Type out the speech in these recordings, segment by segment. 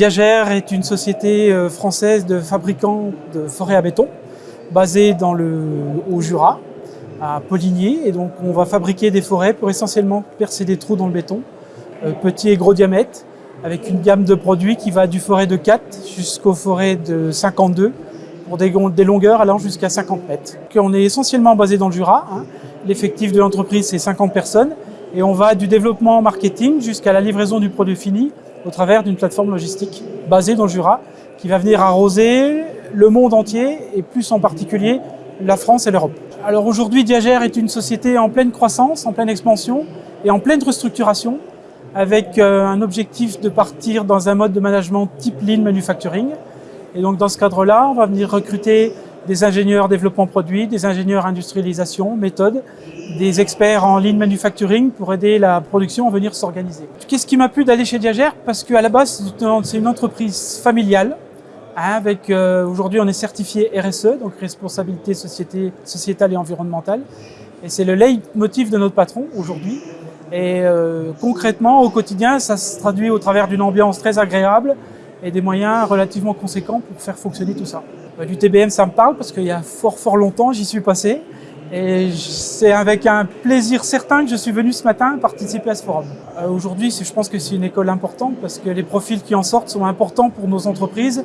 Diagère est une société euh, française de fabricants de forêts à béton, basée dans le, au Jura, à Poligny. Et donc on va fabriquer des forêts pour essentiellement percer des trous dans le béton, euh, petits et gros diamètres, avec une gamme de produits qui va du forêt de 4 jusqu'aux forêts de 52, pour des, des longueurs allant jusqu'à 50 mètres. On est essentiellement basé dans le Jura. Hein. L'effectif de l'entreprise, c'est 50 personnes. Et on va du développement marketing jusqu'à la livraison du produit fini au travers d'une plateforme logistique basée dans le Jura qui va venir arroser le monde entier et plus en particulier la France et l'Europe. Alors aujourd'hui, Diagère est une société en pleine croissance, en pleine expansion et en pleine restructuration avec euh, un objectif de partir dans un mode de management type Lean Manufacturing. Et donc dans ce cadre-là, on va venir recruter des ingénieurs développement produit, des ingénieurs industrialisation, méthode, des experts en lean manufacturing pour aider la production à venir s'organiser. Qu'est-ce qui m'a plu d'aller chez Diagère? Parce qu'à la base, c'est une entreprise familiale. Hein, avec euh, Aujourd'hui, on est certifié RSE, donc responsabilité sociétale et environnementale. Et c'est le leitmotiv de notre patron aujourd'hui. Et euh, concrètement, au quotidien, ça se traduit au travers d'une ambiance très agréable et des moyens relativement conséquents pour faire fonctionner tout ça. Euh, du TBM, ça me parle parce qu'il y a fort fort longtemps, j'y suis passé. Et c'est avec un plaisir certain que je suis venu ce matin participer à ce forum. Euh, Aujourd'hui, je pense que c'est une école importante parce que les profils qui en sortent sont importants pour nos entreprises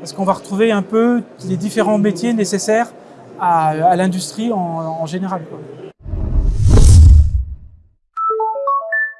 parce qu'on va retrouver un peu les différents métiers nécessaires à, à l'industrie en, en général. Quoi.